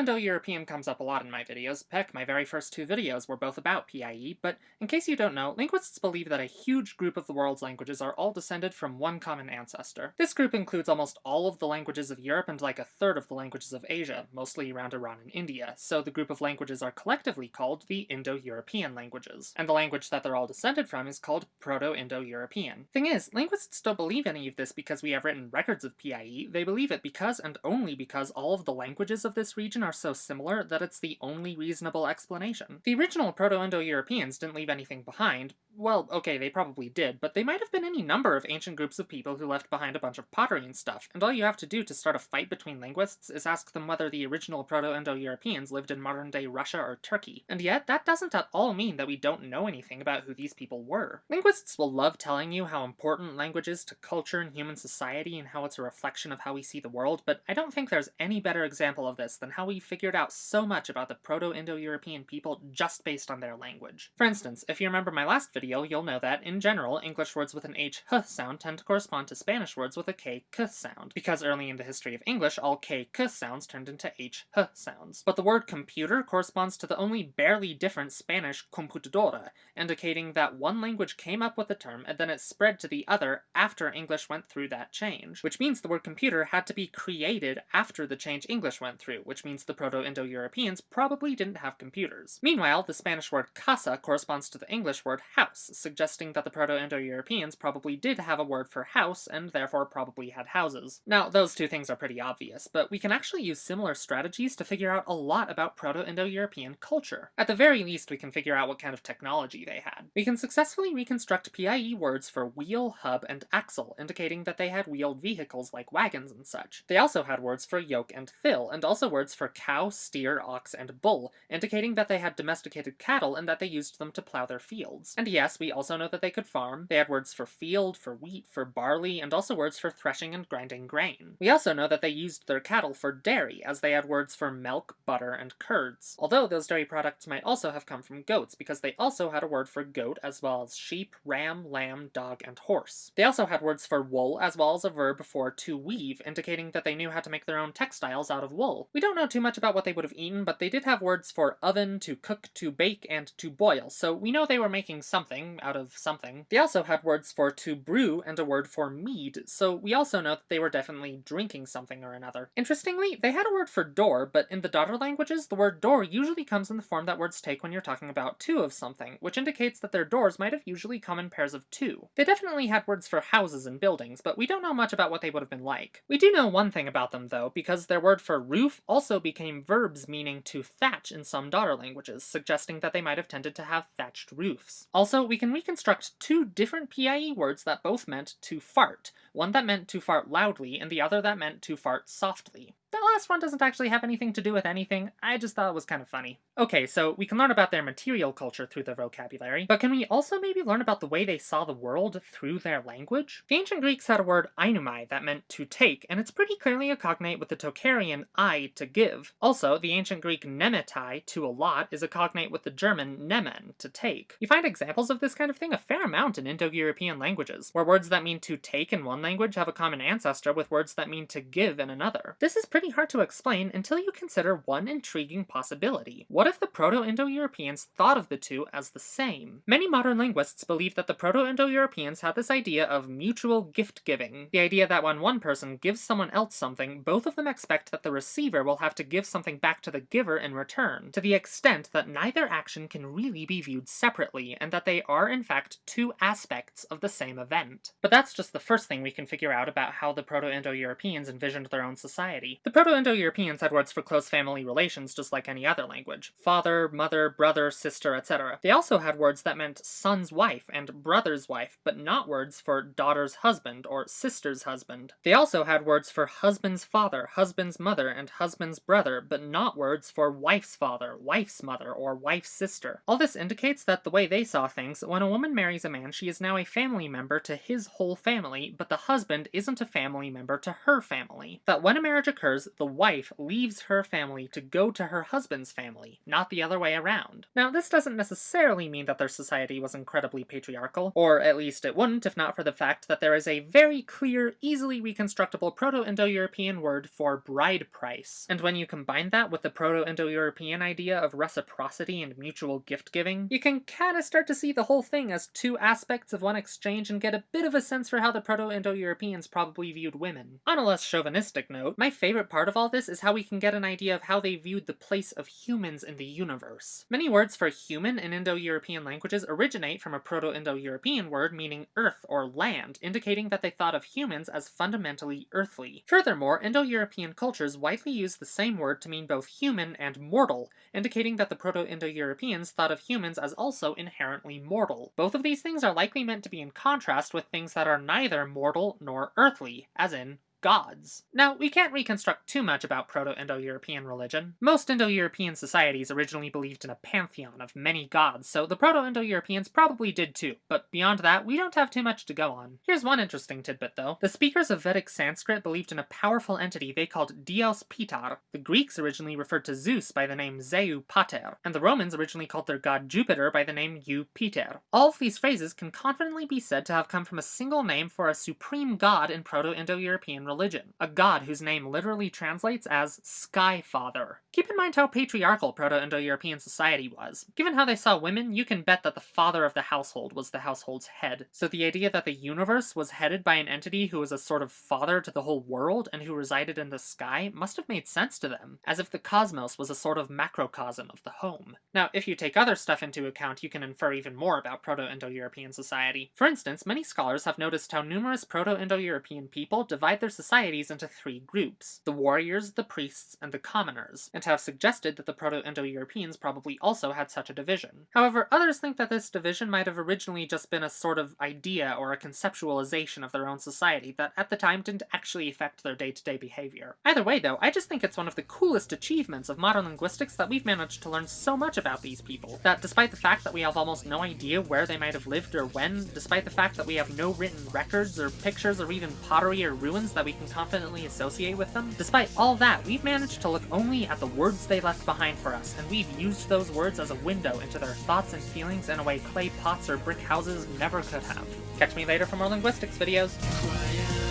Proto-Indo-European comes up a lot in my videos. Heck, my very first two videos were both about PIE, but in case you don't know, linguists believe that a huge group of the world's languages are all descended from one common ancestor. This group includes almost all of the languages of Europe and like a third of the languages of Asia, mostly around Iran and India, so the group of languages are collectively called the Indo-European languages. And the language that they're all descended from is called Proto-Indo-European. Thing is, linguists don't believe any of this because we have written records of PIE, they believe it because and only because all of the languages of this region are so similar that it's the only reasonable explanation. The original Proto-Indo-Europeans didn't leave anything behind. Well, okay, they probably did, but they might have been any number of ancient groups of people who left behind a bunch of pottery and stuff, and all you have to do to start a fight between linguists is ask them whether the original Proto-Indo-Europeans lived in modern-day Russia or Turkey. And yet, that doesn't at all mean that we don't know anything about who these people were. Linguists will love telling you how important language is to culture and human society and how it's a reflection of how we see the world, but I don't think there's any better example of this than how we figured out so much about the Proto-Indo-European people just based on their language. For instance, if you remember my last video, you'll know that, in general, English words with an H-h sound tend to correspond to Spanish words with a K-k sound, because early in the history of English, all K-k sounds turned into H-h sounds. But the word computer corresponds to the only barely different Spanish computadora, indicating that one language came up with the term and then it spread to the other after English went through that change, which means the word computer had to be created after the change English went through, which means the Proto-Indo-Europeans probably didn't have computers. Meanwhile, the Spanish word casa corresponds to the English word house, suggesting that the Proto-Indo-Europeans probably did have a word for house, and therefore probably had houses. Now, those two things are pretty obvious, but we can actually use similar strategies to figure out a lot about Proto-Indo-European culture. At the very least, we can figure out what kind of technology they had. We can successfully reconstruct PIE words for wheel, hub, and axle, indicating that they had wheeled vehicles like wagons and such. They also had words for yoke and fill, and also words for cow, steer, ox, and bull, indicating that they had domesticated cattle and that they used them to plow their fields. And yes, we also know that they could farm. They had words for field, for wheat, for barley, and also words for threshing and grinding grain. We also know that they used their cattle for dairy, as they had words for milk, butter, and curds. Although those dairy products might also have come from goats, because they also had a word for goat as well as sheep, ram, lamb, dog, and horse. They also had words for wool as well as a verb for to weave, indicating that they knew how to make their own textiles out of wool. We don't know too much about what they would have eaten, but they did have words for oven, to cook, to bake, and to boil, so we know they were making something out of something. They also had words for to brew and a word for mead, so we also know that they were definitely drinking something or another. Interestingly, they had a word for door, but in the daughter languages, the word door usually comes in the form that words take when you're talking about two of something, which indicates that their doors might have usually come in pairs of two. They definitely had words for houses and buildings, but we don't know much about what they would have been like. We do know one thing about them, though, because their word for roof also became verbs meaning to thatch in some daughter languages, suggesting that they might have tended to have thatched roofs. Also, we can reconstruct two different PIE words that both meant to fart, one that meant to fart loudly, and the other that meant to fart softly. That last one doesn't actually have anything to do with anything, I just thought it was kind of funny. Okay, so we can learn about their material culture through their vocabulary, but can we also maybe learn about the way they saw the world through their language? The ancient Greeks had a word einumai that meant to take, and it's pretty clearly a cognate with the Tocharian I to give. Also, the ancient Greek nemetai, to allot, is a cognate with the German nehmen, to take. You find examples of this kind of thing a fair amount in Indo-European languages, where words that mean to take in one language have a common ancestor with words that mean to give in another. This is pretty hard to explain until you consider one intriguing possibility. What if the Proto-Indo-Europeans thought of the two as the same? Many modern linguists believe that the Proto-Indo-Europeans had this idea of mutual gift-giving, the idea that when one person gives someone else something, both of them expect that the receiver will have to give something back to the giver in return, to the extent that neither action can really be viewed separately, and that they are in fact two aspects of the same event. But that's just the first thing we can figure out about how the Proto-Indo-Europeans envisioned their own society. The Proto-Indo-Europeans had words for close family relations just like any other language. Father, mother, brother, sister, etc. They also had words that meant son's wife and brother's wife, but not words for daughter's husband or sister's husband. They also had words for husband's father, husband's mother, and husband's brother, but not words for wife's father, wife's mother, or wife's sister. All this indicates that the way they saw things, when a woman marries a man, she is now a family member to his whole family, but the husband isn't a family member to her family. That when a marriage occurs, scholars, the wife leaves her family to go to her husband's family, not the other way around. Now, this doesn't necessarily mean that their society was incredibly patriarchal, or at least it wouldn't if not for the fact that there is a very clear, easily reconstructible Proto-Indo-European word for bride price. And when you combine that with the Proto-Indo-European idea of reciprocity and mutual gift-giving, you can kinda start to see the whole thing as two aspects of one exchange and get a bit of a sense for how the Proto-Indo-Europeans probably viewed women. On a less chauvinistic note, my favorite part of all this is how we can get an idea of how they viewed the place of humans in the universe. Many words for human in Indo-European languages originate from a Proto-Indo-European word meaning earth or land, indicating that they thought of humans as fundamentally earthly. Furthermore, Indo-European cultures widely use the same word to mean both human and mortal, indicating that the Proto-Indo-Europeans thought of humans as also inherently mortal. Both of these things are likely meant to be in contrast with things that are neither mortal nor earthly, as in gods. Now, we can't reconstruct too much about Proto-Indo-European religion. Most Indo-European societies originally believed in a pantheon of many gods, so the Proto-Indo-Europeans probably did too, but beyond that, we don't have too much to go on. Here's one interesting tidbit though. The speakers of Vedic Sanskrit believed in a powerful entity they called Dyaus Pitar. The Greeks originally referred to Zeus by the name Zeu Pater, and the Romans originally called their god Jupiter by the name Jupiter. All of these phrases can confidently be said to have come from a single name for a supreme god in Proto-Indo-European religion, a god whose name literally translates as Sky Father. Keep in mind how patriarchal Proto-Indo-European society was. Given how they saw women, you can bet that the father of the household was the household's head. So the idea that the universe was headed by an entity who was a sort of father to the whole world and who resided in the sky must have made sense to them, as if the cosmos was a sort of macrocosm of the home. Now, if you take other stuff into account, you can infer even more about Proto-Indo-European society. For instance, many scholars have noticed how numerous Proto-Indo-European people divide their societies into three groups, the warriors, the priests, and the commoners, and have suggested that the Proto-Indo-Europeans probably also had such a division. However, others think that this division might have originally just been a sort of idea or a conceptualization of their own society that at the time didn't actually affect their day-to-day -day behavior. Either way though, I just think it's one of the coolest achievements of modern linguistics that we've managed to learn so much about these people, that despite the fact that we have almost no idea where they might have lived or when, despite the fact that we have no written records or pictures or even pottery or ruins that we can confidently associate with them, despite all that, we've managed to look only at the words they left behind for us, and we've used those words as a window into their thoughts and feelings in a way clay pots or brick houses never could have. Catch me later for more linguistics videos.